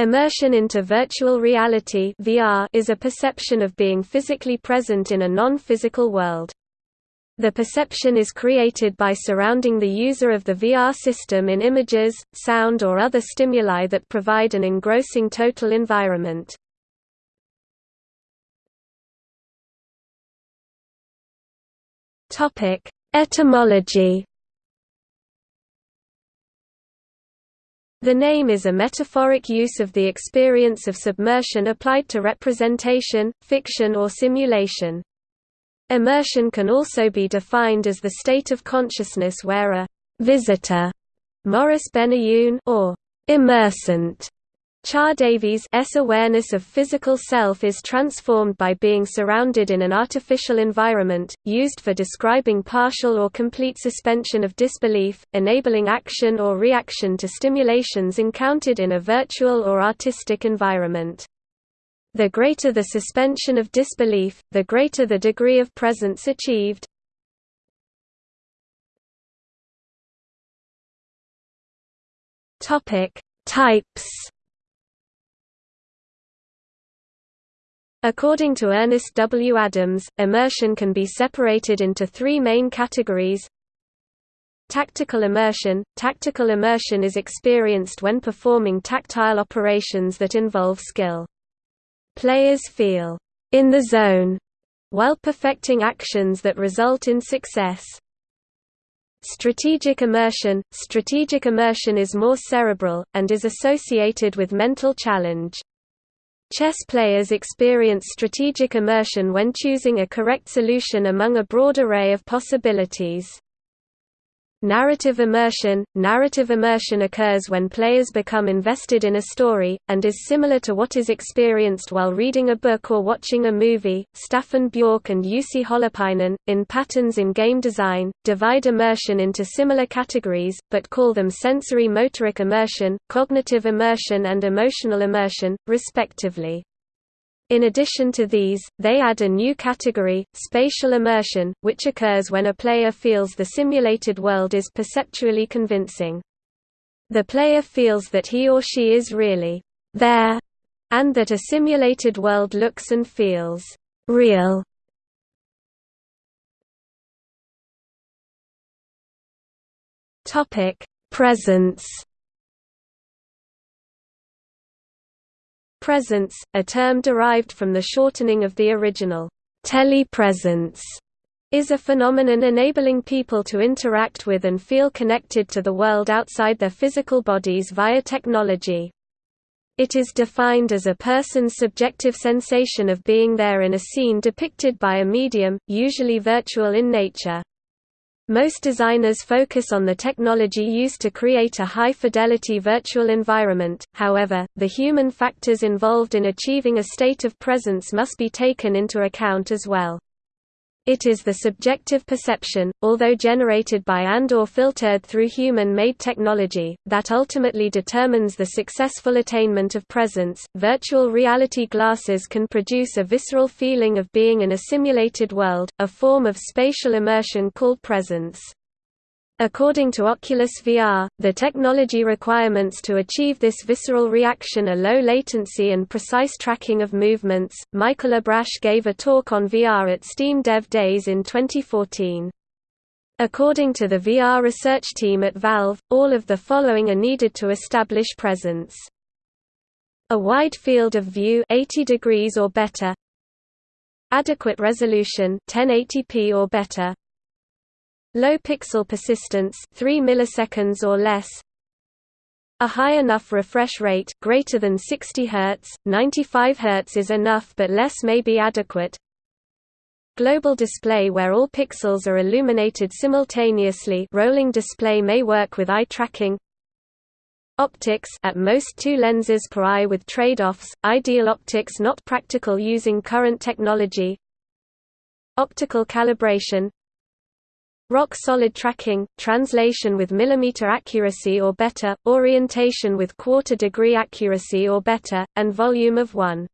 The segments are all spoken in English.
Immersion into virtual reality (VR) is a perception of being physically present in a non-physical world. The perception is created by surrounding the user of the VR system in images, sound or other stimuli that provide an engrossing total environment. Etymology The name is a metaphoric use of the experience of submersion applied to representation, fiction or simulation. Immersion can also be defined as the state of consciousness where a «visitor» Maurice Benayoun or «immersant» Char Davies's awareness of physical self is transformed by being surrounded in an artificial environment, used for describing partial or complete suspension of disbelief, enabling action or reaction to stimulations encountered in a virtual or artistic environment. The greater the suspension of disbelief, the greater the degree of presence achieved. Types According to Ernest W. Adams, immersion can be separated into three main categories. Tactical immersion – Tactical immersion is experienced when performing tactile operations that involve skill. Players feel «in the zone» while perfecting actions that result in success. Strategic immersion – Strategic immersion is more cerebral, and is associated with mental challenge. Chess players experience strategic immersion when choosing a correct solution among a broad array of possibilities. Narrative immersion – Narrative immersion occurs when players become invested in a story, and is similar to what is experienced while reading a book or watching a movie. Staffan Björk and Jussi Holopainen, in Patterns in Game Design, divide immersion into similar categories, but call them sensory motoric immersion, cognitive immersion and emotional immersion, respectively. In addition to these, they add a new category, spatial immersion, which occurs when a player feels the simulated world is perceptually convincing. The player feels that he or she is really there, and that a simulated world looks and feels real. Presence Presence, a term derived from the shortening of the original telepresence, is a phenomenon enabling people to interact with and feel connected to the world outside their physical bodies via technology. It is defined as a person's subjective sensation of being there in a scene depicted by a medium, usually virtual in nature. Most designers focus on the technology used to create a high-fidelity virtual environment, however, the human factors involved in achieving a state of presence must be taken into account as well. It is the subjective perception, although generated by and or filtered through human-made technology, that ultimately determines the successful attainment of presence. Virtual reality glasses can produce a visceral feeling of being in a simulated world, a form of spatial immersion called presence. According to Oculus VR, the technology requirements to achieve this visceral reaction are low latency and precise tracking of movements. Michael Abrash gave a talk on VR at Steam Dev Days in 2014. According to the VR research team at Valve, all of the following are needed to establish presence. A wide field of view 80 degrees or better. Adequate resolution 1080p or better. Low pixel persistence 3 milliseconds or less. A high enough refresh rate greater than 60 Hz, 95 Hz is enough but less may be adequate. Global display where all pixels are illuminated simultaneously rolling display may work with eye tracking. Optics at most two lenses per eye with trade-offs, ideal optics not practical using current technology. Optical calibration Rock-solid tracking, translation with millimeter accuracy or better, orientation with quarter-degree accuracy or better, and volume of 1.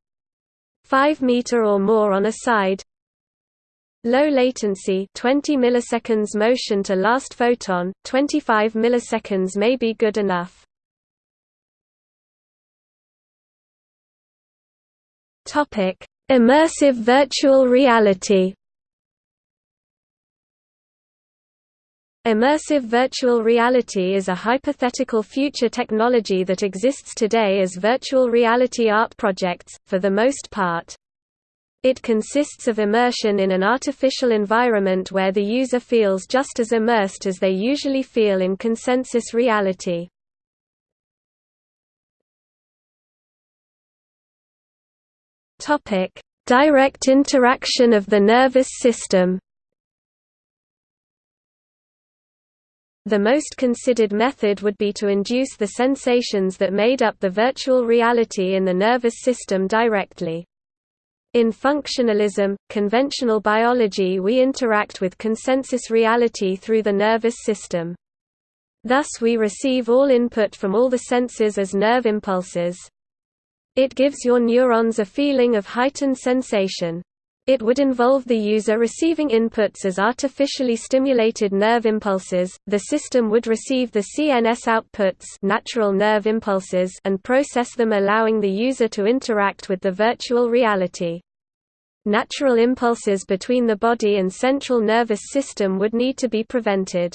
5 meter or more on a side. Low latency 20 milliseconds motion to last photon, 25 milliseconds may be good enough. Immersive virtual reality Immersive virtual reality is a hypothetical future technology that exists today as virtual reality art projects, for the most part. It consists of immersion in an artificial environment where the user feels just as immersed as they usually feel in consensus reality. Direct interaction of the nervous system The most considered method would be to induce the sensations that made up the virtual reality in the nervous system directly. In functionalism, conventional biology we interact with consensus reality through the nervous system. Thus we receive all input from all the senses as nerve impulses. It gives your neurons a feeling of heightened sensation. It would involve the user receiving inputs as artificially stimulated nerve impulses, the system would receive the CNS outputs natural nerve impulses and process them allowing the user to interact with the virtual reality. Natural impulses between the body and central nervous system would need to be prevented.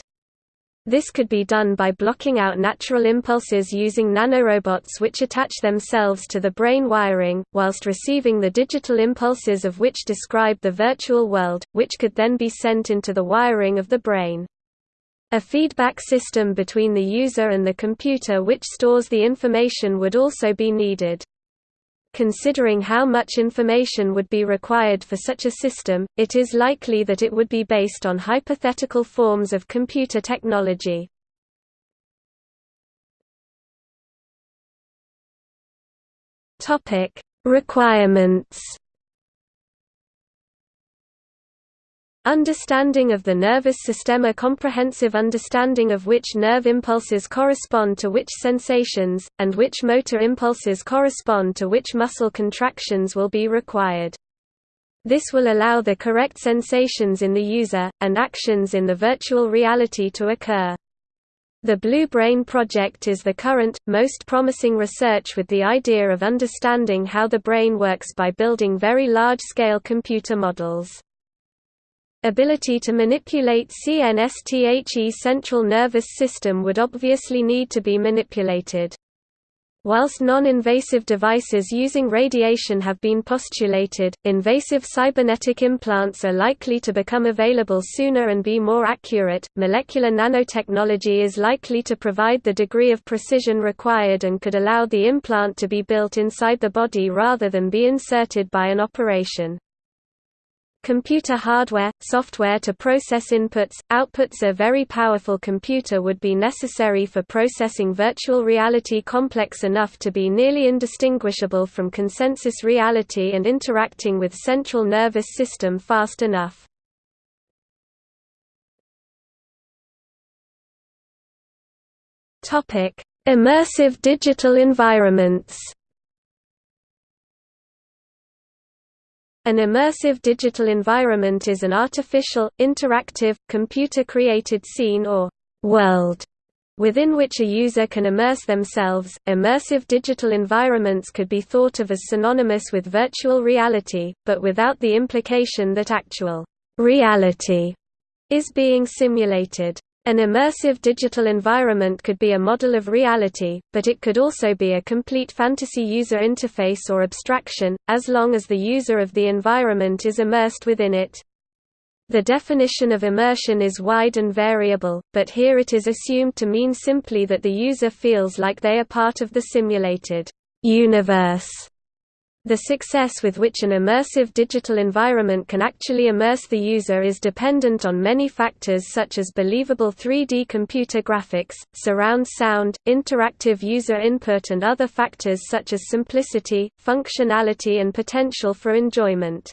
This could be done by blocking out natural impulses using nanorobots which attach themselves to the brain wiring, whilst receiving the digital impulses of which describe the virtual world, which could then be sent into the wiring of the brain. A feedback system between the user and the computer which stores the information would also be needed. Considering how much information would be required for such a system, it is likely that it would be based on hypothetical forms of computer technology. Requirements Understanding of the nervous system A comprehensive understanding of which nerve impulses correspond to which sensations, and which motor impulses correspond to which muscle contractions will be required. This will allow the correct sensations in the user, and actions in the virtual reality to occur. The Blue Brain project is the current, most promising research with the idea of understanding how the brain works by building very large-scale computer models. Ability to manipulate CNSTHE central nervous system would obviously need to be manipulated. Whilst non-invasive devices using radiation have been postulated, invasive cybernetic implants are likely to become available sooner and be more accurate. Molecular nanotechnology is likely to provide the degree of precision required and could allow the implant to be built inside the body rather than be inserted by an operation. Computer hardware, software to process inputs, outputs A very powerful computer would be necessary for processing virtual reality complex enough to be nearly indistinguishable from consensus reality and interacting with central nervous system fast enough. Immersive digital environments An immersive digital environment is an artificial, interactive, computer-created scene or world within which a user can immerse themselves. Immersive digital environments could be thought of as synonymous with virtual reality, but without the implication that actual reality is being simulated. An immersive digital environment could be a model of reality, but it could also be a complete fantasy user interface or abstraction, as long as the user of the environment is immersed within it. The definition of immersion is wide and variable, but here it is assumed to mean simply that the user feels like they are part of the simulated universe. The success with which an immersive digital environment can actually immerse the user is dependent on many factors such as believable 3D computer graphics, surround sound, interactive user input and other factors such as simplicity, functionality and potential for enjoyment.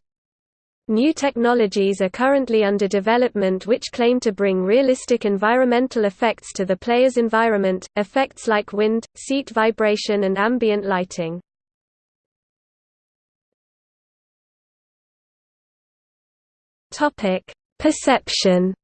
New technologies are currently under development which claim to bring realistic environmental effects to the player's environment, effects like wind, seat vibration and ambient lighting. Topic: Perception.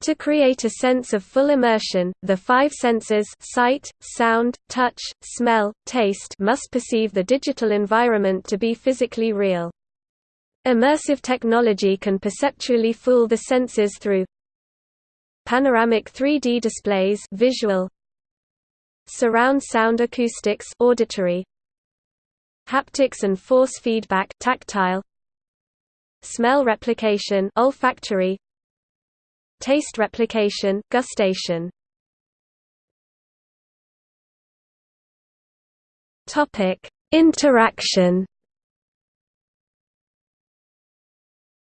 To create a sense of full immersion, the five senses sight, sound, touch, smell, taste must perceive the digital environment to be physically real. Immersive technology can perceptually fool the senses through panoramic 3D displays visual surround sound acoustics auditory haptics and force feedback tactile smell replication olfactory Taste replication, gustation. Topic Interaction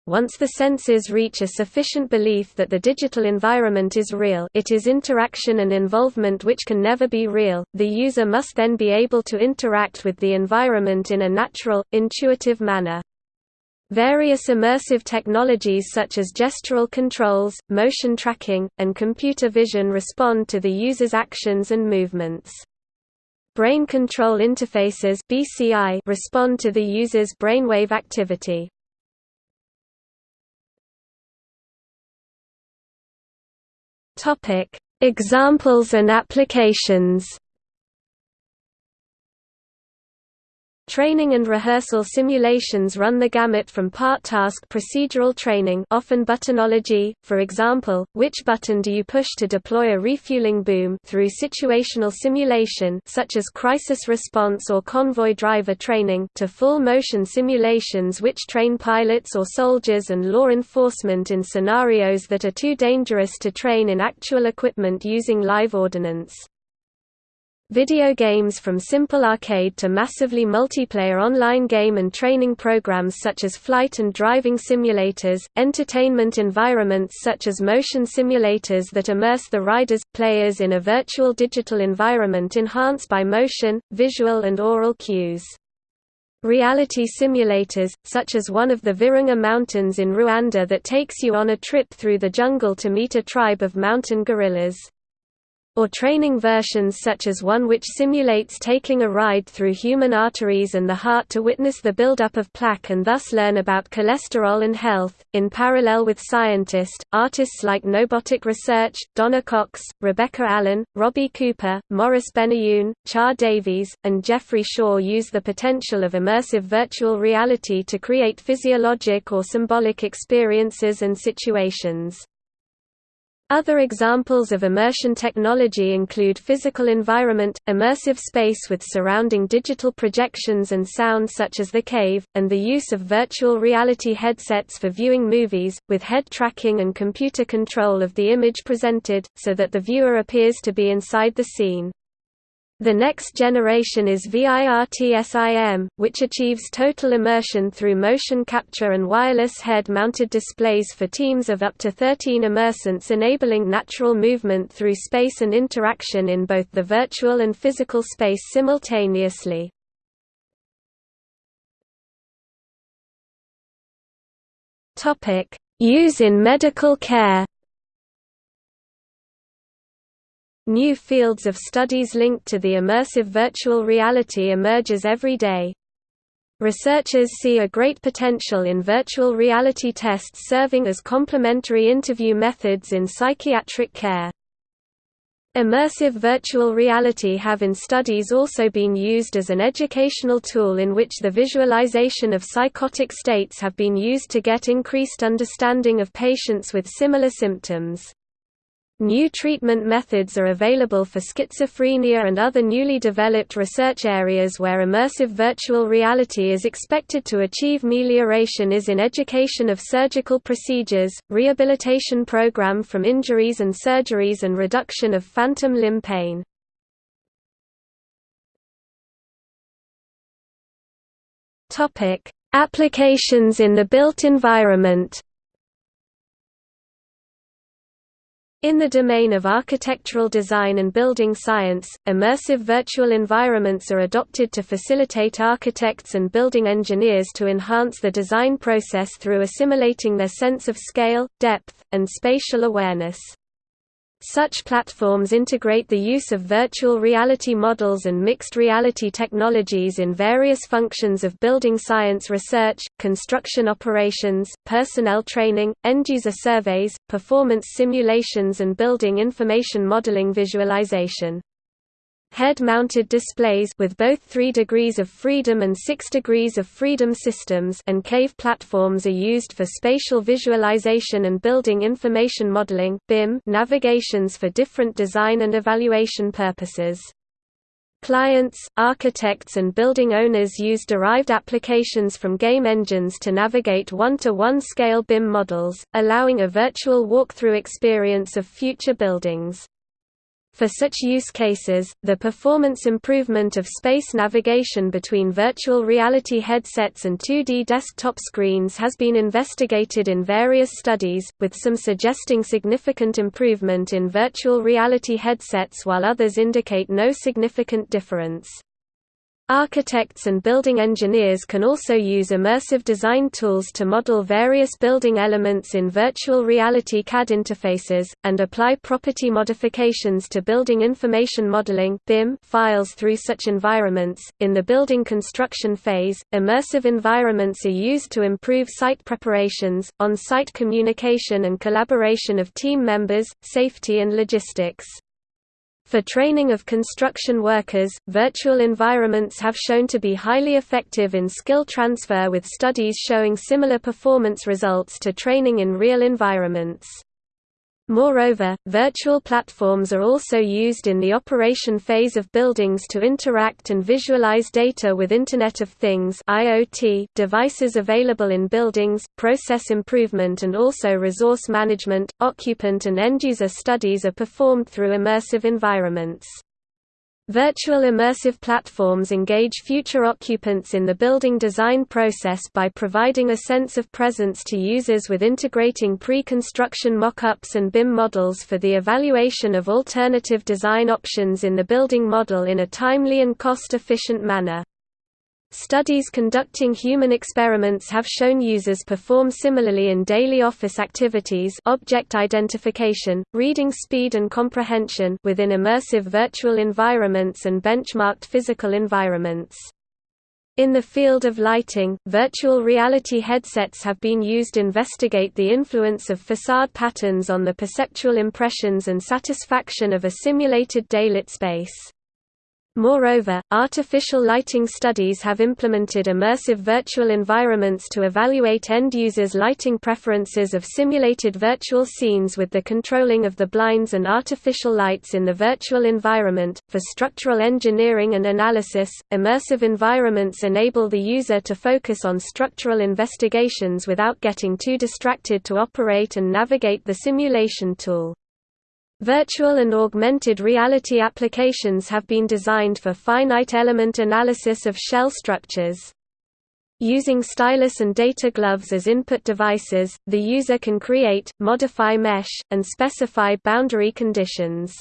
Once the senses reach a sufficient belief that the digital environment is real it is interaction and involvement which can never be real, the user must then be able to interact with the environment in a natural, intuitive manner. Various immersive technologies such as gestural controls, motion tracking, and computer vision respond to the user's actions and movements. Brain control interfaces respond to the user's brainwave activity. Examples and applications. Training and rehearsal simulations run the gamut from part-task procedural training often buttonology, for example, which button do you push to deploy a refueling boom through situational simulation such as crisis response or convoy driver training to full-motion simulations which train pilots or soldiers and law enforcement in scenarios that are too dangerous to train in actual equipment using live ordnance. Video games from simple arcade to massively multiplayer online game and training programs such as flight and driving simulators, entertainment environments such as motion simulators that immerse the riders, players in a virtual digital environment enhanced by motion, visual and aural cues. Reality simulators, such as one of the Virunga Mountains in Rwanda that takes you on a trip through the jungle to meet a tribe of mountain gorillas or training versions such as one which simulates taking a ride through human arteries and the heart to witness the buildup of plaque and thus learn about cholesterol and health. In parallel with scientists, artists like Knowbotic Research, Donna Cox, Rebecca Allen, Robbie Cooper, Maurice Benayoun, Char Davies, and Jeffrey Shaw use the potential of immersive virtual reality to create physiologic or symbolic experiences and situations. Other examples of immersion technology include physical environment, immersive space with surrounding digital projections and sound such as The Cave, and the use of virtual reality headsets for viewing movies, with head tracking and computer control of the image presented, so that the viewer appears to be inside the scene. The next generation is VIRTSIM, which achieves total immersion through motion capture and wireless head-mounted displays for teams of up to 13 immersants enabling natural movement through space and interaction in both the virtual and physical space simultaneously. Use in medical care New fields of studies linked to the immersive virtual reality emerges every day. Researchers see a great potential in virtual reality tests serving as complementary interview methods in psychiatric care. Immersive virtual reality have in studies also been used as an educational tool in which the visualization of psychotic states have been used to get increased understanding of patients with similar symptoms. New treatment methods are available for schizophrenia and other newly developed research areas where immersive virtual reality is expected to achieve melioration is in education of surgical procedures, rehabilitation program from injuries and surgeries and reduction of phantom limb pain. Applications in the built environment In the domain of architectural design and building science, immersive virtual environments are adopted to facilitate architects and building engineers to enhance the design process through assimilating their sense of scale, depth, and spatial awareness. Such platforms integrate the use of virtual reality models and mixed reality technologies in various functions of building science research, construction operations, personnel training, end-user surveys, performance simulations and building information modeling visualization. Head-mounted displays with both 3 degrees of freedom and 6 degrees of freedom systems and cave platforms are used for spatial visualization and building information modeling BIM navigations for different design and evaluation purposes. Clients, architects and building owners use derived applications from game engines to navigate one-to-one -one scale BIM models, allowing a virtual walkthrough experience of future buildings. For such use cases, the performance improvement of space navigation between virtual reality headsets and 2D desktop screens has been investigated in various studies, with some suggesting significant improvement in virtual reality headsets while others indicate no significant difference. Architects and building engineers can also use immersive design tools to model various building elements in virtual reality CAD interfaces, and apply property modifications to building information modeling files through such environments. In the building construction phase, immersive environments are used to improve site preparations, on site communication and collaboration of team members, safety and logistics. For training of construction workers, virtual environments have shown to be highly effective in skill transfer with studies showing similar performance results to training in real environments. Moreover, virtual platforms are also used in the operation phase of buildings to interact and visualize data with Internet of Things (IoT) devices available in buildings, process improvement and also resource management, occupant and end-user studies are performed through immersive environments. Virtual immersive platforms engage future occupants in the building design process by providing a sense of presence to users with integrating pre-construction mock-ups and BIM models for the evaluation of alternative design options in the building model in a timely and cost-efficient manner. Studies conducting human experiments have shown users perform similarly in daily office activities object identification, reading speed and comprehension within immersive virtual environments and benchmarked physical environments. In the field of lighting, virtual reality headsets have been used to investigate the influence of facade patterns on the perceptual impressions and satisfaction of a simulated daylit space. Moreover, artificial lighting studies have implemented immersive virtual environments to evaluate end users' lighting preferences of simulated virtual scenes with the controlling of the blinds and artificial lights in the virtual environment. For structural engineering and analysis, immersive environments enable the user to focus on structural investigations without getting too distracted to operate and navigate the simulation tool. Virtual and augmented reality applications have been designed for finite element analysis of shell structures. Using stylus and data gloves as input devices, the user can create, modify mesh, and specify boundary conditions.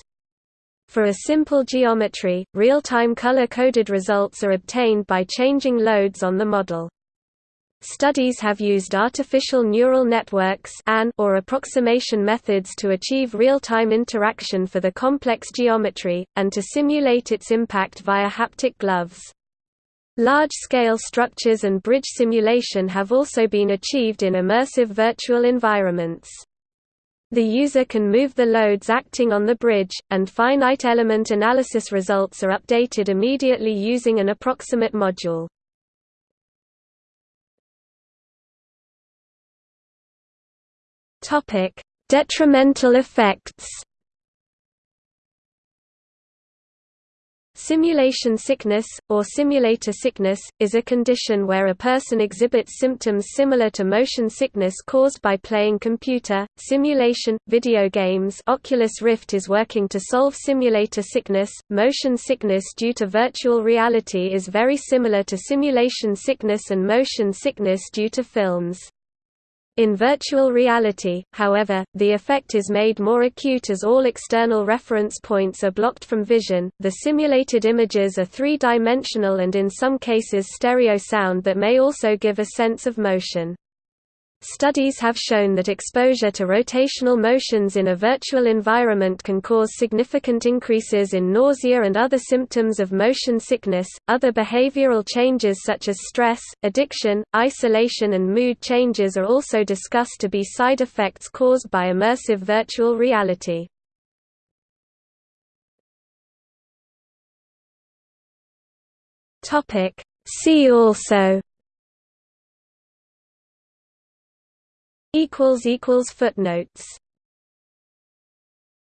For a simple geometry, real-time color-coded results are obtained by changing loads on the model. Studies have used artificial neural networks or approximation methods to achieve real-time interaction for the complex geometry, and to simulate its impact via haptic gloves. Large-scale structures and bridge simulation have also been achieved in immersive virtual environments. The user can move the loads acting on the bridge, and finite element analysis results are updated immediately using an approximate module. Topic: Detrimental effects. Simulation sickness, or simulator sickness, is a condition where a person exhibits symptoms similar to motion sickness caused by playing computer, simulation, video games Oculus Rift is working to solve simulator sickness. Motion sickness due to virtual reality is very similar to simulation sickness and motion sickness due to films. In virtual reality, however, the effect is made more acute as all external reference points are blocked from vision. The simulated images are three-dimensional and in some cases stereo sound that may also give a sense of motion. Studies have shown that exposure to rotational motions in a virtual environment can cause significant increases in nausea and other symptoms of motion sickness. Other behavioral changes such as stress, addiction, isolation, and mood changes are also discussed to be side effects caused by immersive virtual reality. Topic See also equals equals footnotes